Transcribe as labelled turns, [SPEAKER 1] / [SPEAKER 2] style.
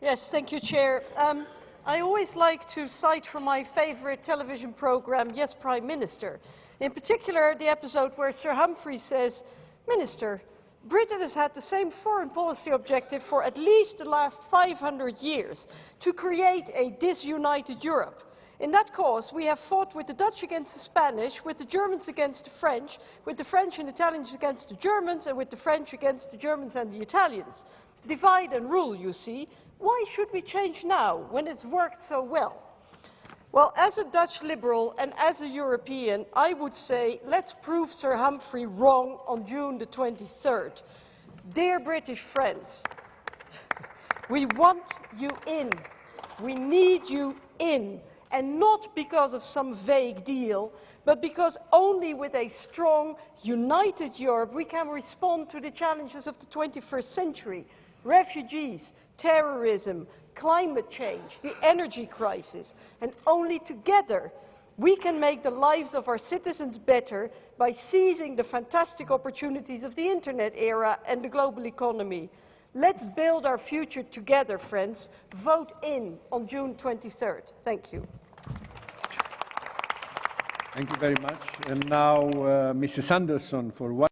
[SPEAKER 1] Yes, thank you, Chair. Um, I always like to cite from my favourite television programme, Yes, Prime Minister. In particular, the episode where Sir Humphrey says, Minister, Britain has had the same foreign policy objective for at least the last 500 years, to create a disunited Europe. In that cause, we have fought with the Dutch against the Spanish, with the Germans against the French, with the French and Italians against the Germans, and with the French against the Germans and the Italians. Divide and rule, you see. Why should we change now, when it's worked so well? Well, as a Dutch liberal and as a European, I would say let's prove Sir Humphrey wrong on June the 23rd. Dear British friends, we want you in. We need you in. And not because of some vague deal, but because only with a strong, united Europe we can respond to the challenges of the 21st century. Refugees, terrorism, climate change, the energy crisis, and only together we can make the lives of our citizens better by seizing the fantastic opportunities of the internet era and the global economy. Let's build our future together, friends. Vote in on June 23rd. Thank you.
[SPEAKER 2] Thank you very much. And now, uh, Mrs. Anderson for one